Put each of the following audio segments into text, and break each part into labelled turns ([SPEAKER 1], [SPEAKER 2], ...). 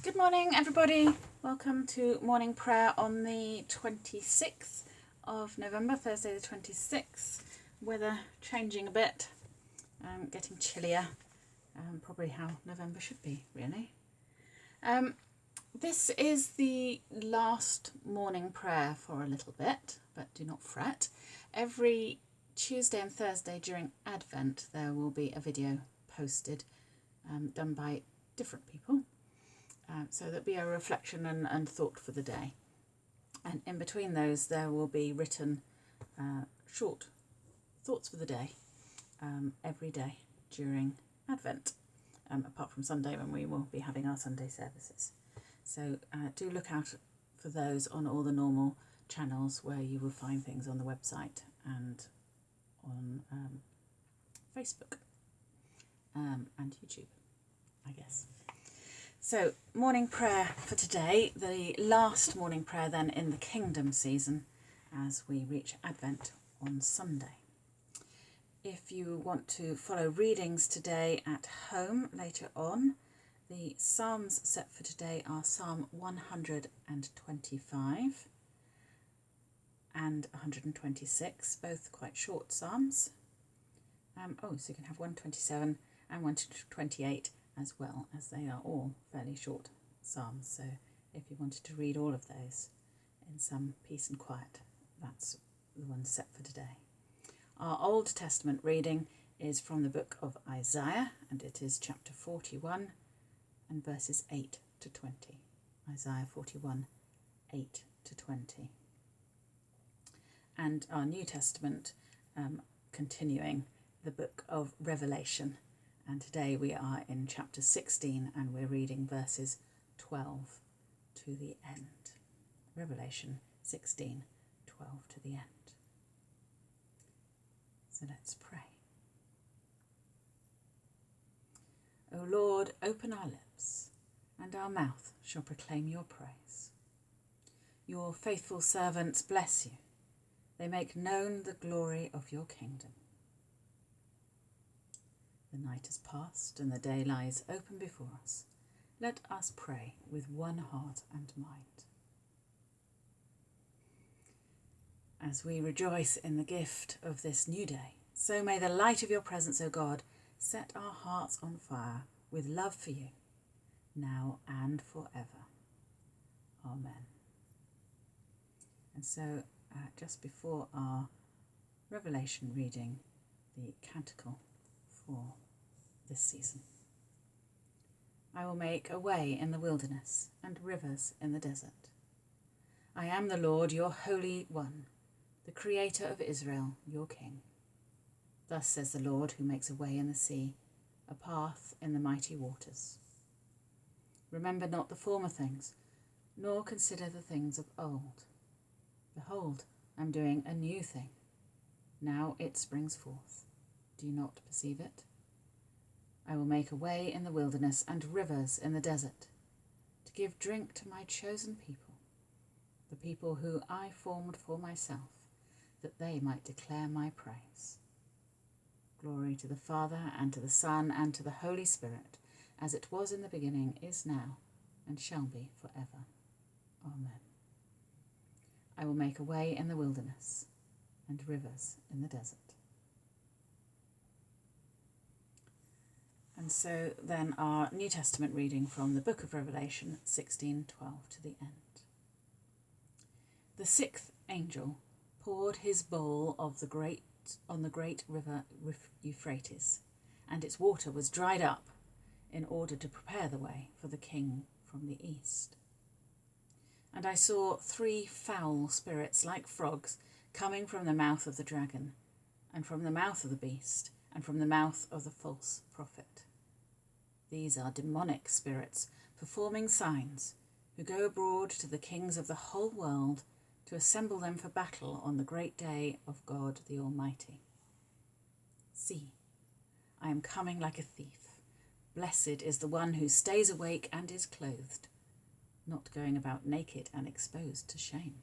[SPEAKER 1] Good morning, everybody. Welcome to morning prayer on the 26th of November, Thursday, the 26th. Weather changing a bit, um, getting chillier, um, probably how November should be, really. Um, this is the last morning prayer for a little bit, but do not fret. Every Tuesday and Thursday during Advent, there will be a video posted um, done by different people. Uh, so there'll be a reflection and, and thought for the day. And in between those, there will be written uh, short thoughts for the day um, every day during Advent, um, apart from Sunday when we will be having our Sunday services. So uh, do look out for those on all the normal channels where you will find things on the website and on um, Facebook um, and YouTube, I guess. So, morning prayer for today, the last morning prayer then in the Kingdom season as we reach Advent on Sunday. If you want to follow readings today at home later on, the Psalms set for today are Psalm 125 and 126, both quite short Psalms. Um, oh, so you can have 127 and 128 as well, as they are all fairly short Psalms. So if you wanted to read all of those in some peace and quiet, that's the one set for today. Our Old Testament reading is from the book of Isaiah, and it is chapter 41 and verses 8 to 20. Isaiah 41, 8 to 20. And our New Testament um, continuing the book of Revelation. And today we are in chapter 16 and we're reading verses 12 to the end. Revelation 16, 12 to the end. So let's pray. O Lord, open our lips, and our mouth shall proclaim your praise. Your faithful servants bless you. They make known the glory of your kingdom. The night has passed, and the day lies open before us. Let us pray with one heart and mind. As we rejoice in the gift of this new day, so may the light of your presence, O God, set our hearts on fire with love for you, now and forever. Amen. And so, uh, just before our Revelation reading, the canticle for this season. I will make a way in the wilderness and rivers in the desert. I am the Lord, your Holy One, the Creator of Israel, your King. Thus says the Lord, who makes a way in the sea, a path in the mighty waters. Remember not the former things, nor consider the things of old. Behold, I am doing a new thing. Now it springs forth. Do not perceive it? I will make a way in the wilderness and rivers in the desert, to give drink to my chosen people, the people who I formed for myself, that they might declare my praise. Glory to the Father, and to the Son, and to the Holy Spirit, as it was in the beginning, is now, and shall be for ever. Amen. I will make a way in the wilderness, and rivers in the desert. And so then our New Testament reading from the book of Revelation 16:12 to the end. The sixth angel poured his bowl of the great on the great river Euphrates, and its water was dried up in order to prepare the way for the king from the east. And I saw three foul spirits like frogs coming from the mouth of the dragon, and from the mouth of the beast, and from the mouth of the false prophet. These are demonic spirits performing signs, who go abroad to the kings of the whole world to assemble them for battle on the great day of God the Almighty. See, I am coming like a thief. Blessed is the one who stays awake and is clothed, not going about naked and exposed to shame.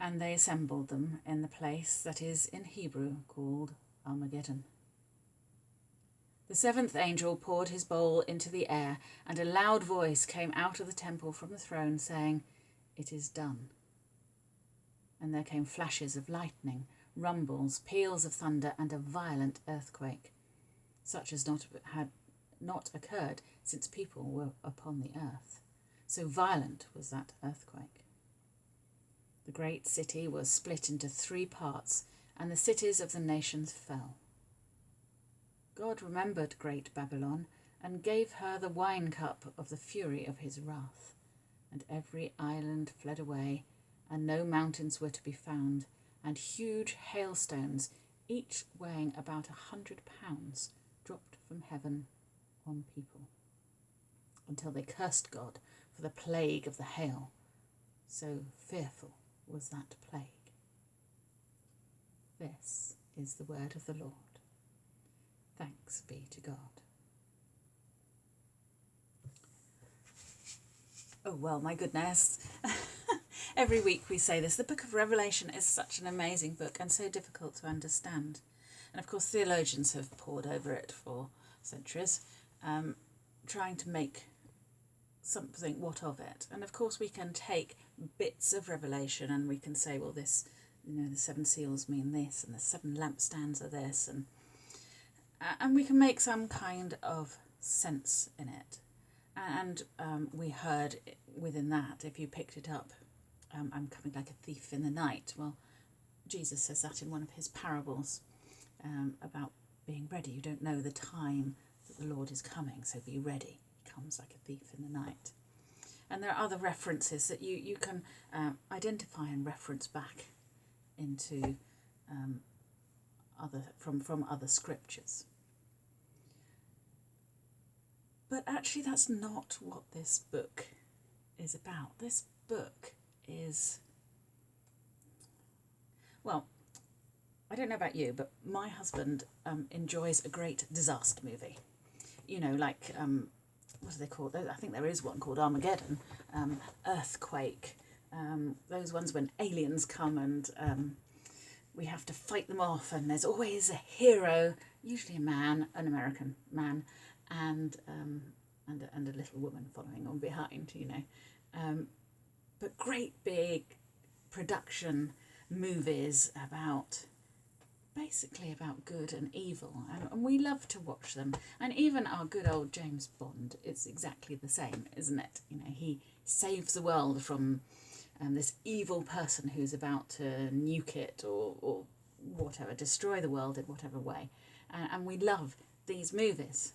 [SPEAKER 1] And they assembled them in the place that is in Hebrew called Armageddon. The seventh angel poured his bowl into the air, and a loud voice came out of the temple from the throne, saying, It is done. And there came flashes of lightning, rumbles, peals of thunder, and a violent earthquake, such as not had not occurred since people were upon the earth. So violent was that earthquake. The great city was split into three parts, and the cities of the nations fell. God remembered great Babylon and gave her the wine cup of the fury of his wrath. And every island fled away, and no mountains were to be found, and huge hailstones, each weighing about a hundred pounds, dropped from heaven on people, until they cursed God for the plague of the hail. So fearful was that plague. This is the word of the Lord. Thanks be to God. Oh, well, my goodness. Every week we say this. The book of Revelation is such an amazing book and so difficult to understand. And of course, theologians have pored over it for centuries, um, trying to make something what of it. And of course, we can take bits of Revelation and we can say, well, this, you know, the seven seals mean this, and the seven lampstands are this, and and we can make some kind of sense in it. And um, we heard within that, if you picked it up, um, I'm coming like a thief in the night. Well, Jesus says that in one of his parables um, about being ready. You don't know the time that the Lord is coming, so be ready. He comes like a thief in the night. And there are other references that you, you can uh, identify and reference back into um, other from, from other scriptures. But actually, that's not what this book is about. This book is. Well, I don't know about you, but my husband um, enjoys a great disaster movie. You know, like, um, what do they call it? I think there is one called Armageddon, um, Earthquake, um, those ones when aliens come and um, we have to fight them off, and there's always a hero, usually a man, an American man, and um, and a, and a little woman following on behind, you know. Um, but great big production movies about basically about good and evil, and, and we love to watch them. And even our good old James Bond is exactly the same, isn't it? You know, he saves the world from um, this evil person who's about to nuke it or, or whatever, destroy the world in whatever way. And, and we love these movies.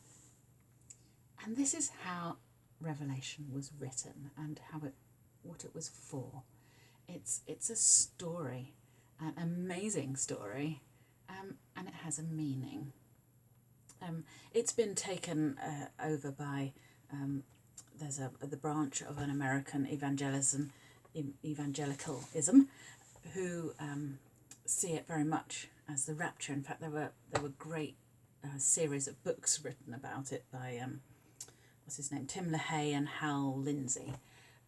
[SPEAKER 1] And this is how Revelation was written and how it what it was for. It's it's a story, an amazing story, um, and it has a meaning. Um, it's been taken uh, over by um, there's a the branch of an American evangelism evangelicalism who um, see it very much as the rapture. In fact, there were there were great uh, series of books written about it by um, what's his name, Tim LaHaye and Hal Lindsey,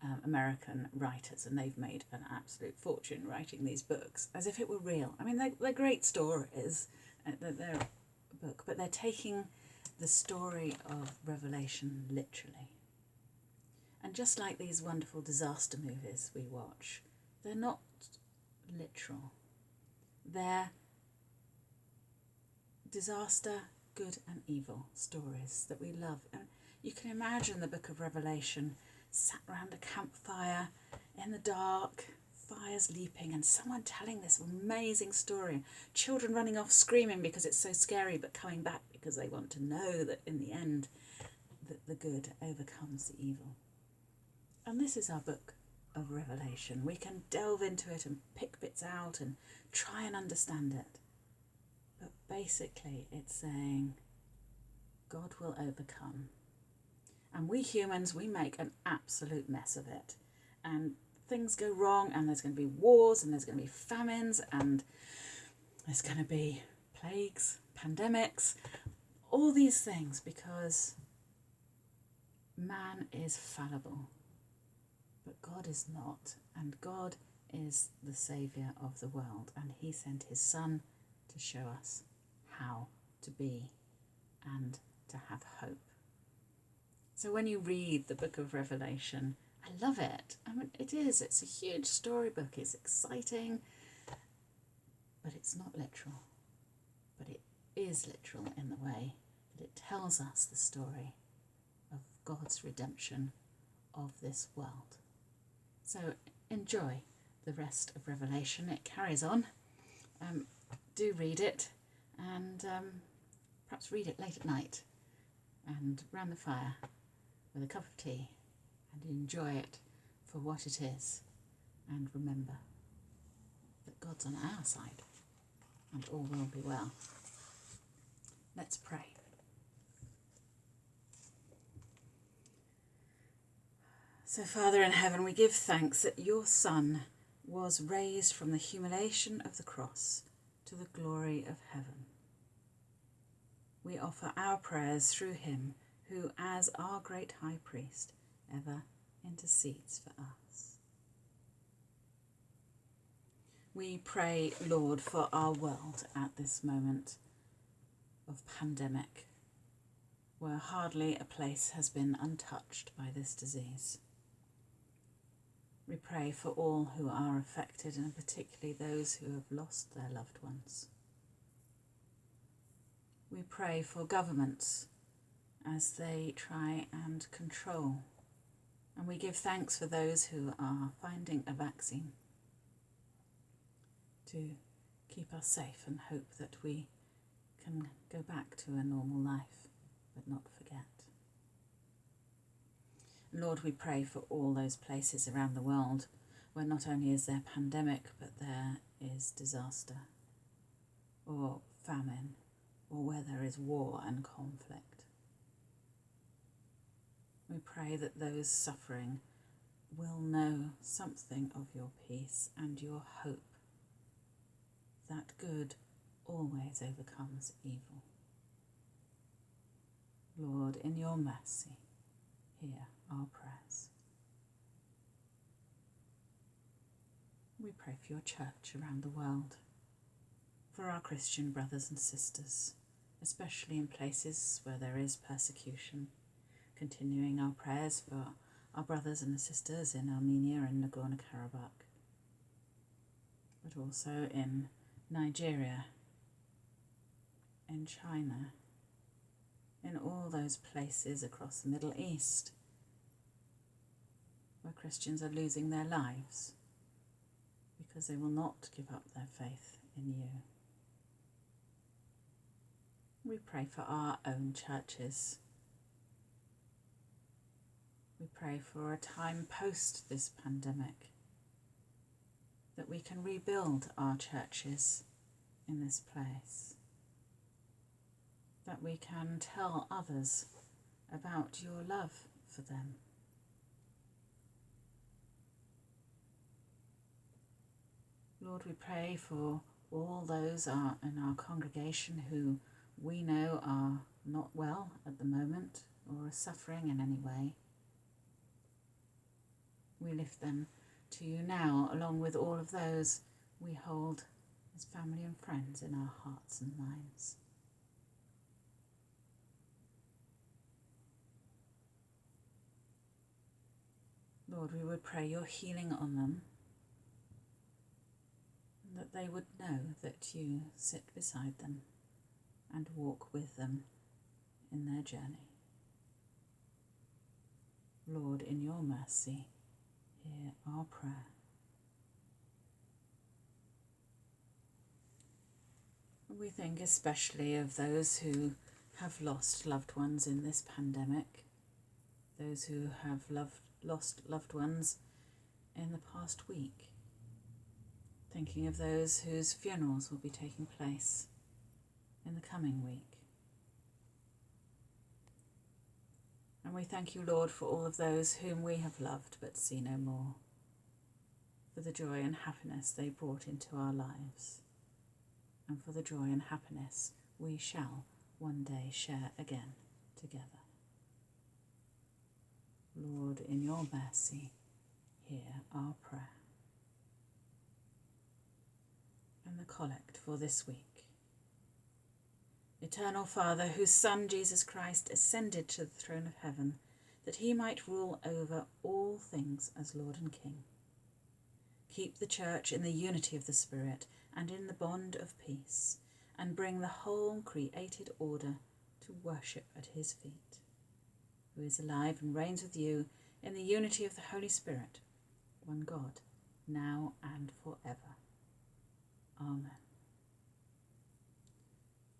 [SPEAKER 1] um, American writers, and they've made an absolute fortune writing these books as if it were real. I mean, they're, they're great stories, uh, they're, they're a book, but they're taking the story of Revelation literally. And just like these wonderful disaster movies we watch, they're not literal. They're disaster, good and evil stories that we love. And you can imagine the book of Revelation sat round a campfire in the dark, fires leaping, and someone telling this amazing story. Children running off screaming because it's so scary, but coming back because they want to know that in the end, that the good overcomes the evil. And this is our book of Revelation. We can delve into it and pick bits out and try and understand it. But basically, it's saying God will overcome and we humans, we make an absolute mess of it. And things go wrong, and there's going to be wars, and there's going to be famines, and there's going to be plagues, pandemics, all these things because man is fallible. But God is not, and God is the Saviour of the world, and He sent His Son to show us how to be and. So when you read the book of Revelation, I love it. I mean, it is, it's a huge storybook, it's exciting, but it's not literal. But it is literal in the way that it tells us the story of God's redemption of this world. So enjoy the rest of Revelation. It carries on. Um, do read it and um, perhaps read it late at night and round the fire with a cup of tea and enjoy it for what it is. And remember that God's on our side and all will be well. Let's pray. So, Father in heaven, we give thanks that your Son was raised from the humiliation of the cross to the glory of heaven. We offer our prayers through him who, as our great high priest, ever intercedes for us. We pray, Lord, for our world at this moment of pandemic, where hardly a place has been untouched by this disease. We pray for all who are affected and particularly those who have lost their loved ones. We pray for governments as they try and control. And we give thanks for those who are finding a vaccine to keep us safe and hope that we can go back to a normal life but not forget. Lord, we pray for all those places around the world where not only is there pandemic, but there is disaster or famine or where there is war and conflict. We pray that those suffering will know something of your peace and your hope, that good always overcomes evil. Lord, in your mercy, hear our prayers. We pray for your church around the world, for our Christian brothers and sisters, especially in places where there is persecution, continuing our prayers for our brothers and sisters in Armenia and Nagorno Karabakh, but also in Nigeria, in China, in all those places across the Middle East where Christians are losing their lives because they will not give up their faith in you. We pray for our own churches. We pray for a time post this pandemic that we can rebuild our churches in this place, that we can tell others about your love for them. Lord, we pray for all those are in our congregation who we know are not well at the moment or are suffering in any way. We lift them to you now, along with all of those we hold as family and friends in our hearts and minds. Lord, we would pray your healing on them that they would know that you sit beside them and walk with them in their journey. Lord, in your mercy, hear our prayer. We think especially of those who have lost loved ones in this pandemic, those who have loved, lost loved ones in the past week thinking of those whose funerals will be taking place in the coming week. And we thank you, Lord, for all of those whom we have loved but see no more, for the joy and happiness they brought into our lives, and for the joy and happiness we shall one day share again together. Lord, in your mercy, hear our prayer. and the collect for this week. Eternal Father, whose Son Jesus Christ ascended to the throne of heaven, that he might rule over all things as Lord and King. Keep the Church in the unity of the Spirit and in the bond of peace, and bring the whole created order to worship at his feet, who is alive and reigns with you in the unity of the Holy Spirit, one God, now and forever. Amen.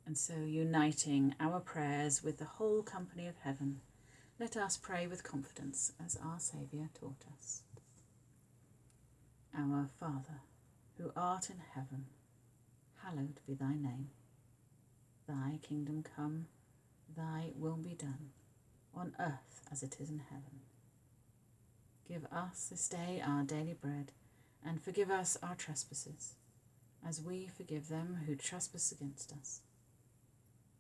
[SPEAKER 1] And so, uniting our prayers with the whole company of heaven, let us pray with confidence as our Saviour taught us. Our Father, who art in heaven, hallowed be thy name. Thy kingdom come, thy will be done, on earth as it is in heaven. Give us this day our daily bread, and forgive us our trespasses, as we forgive them who trespass against us.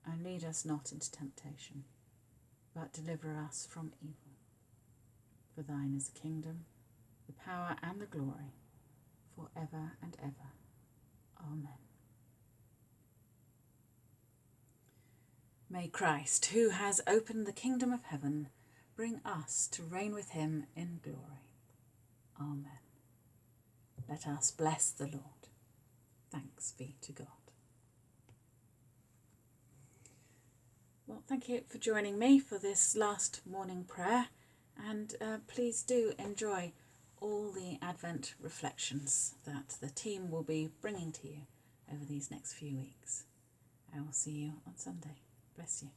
[SPEAKER 1] And lead us not into temptation, but deliver us from evil. For thine is the kingdom, the power, and the glory, for ever and ever. Amen. May Christ, who has opened the kingdom of heaven, bring us to reign with him in glory. Amen. Let us bless the Lord. Thanks be to God. Well, thank you for joining me for this last morning prayer, and uh, please do enjoy all the Advent reflections that the team will be bringing to you over these next few weeks. I will see you on Sunday. Bless you.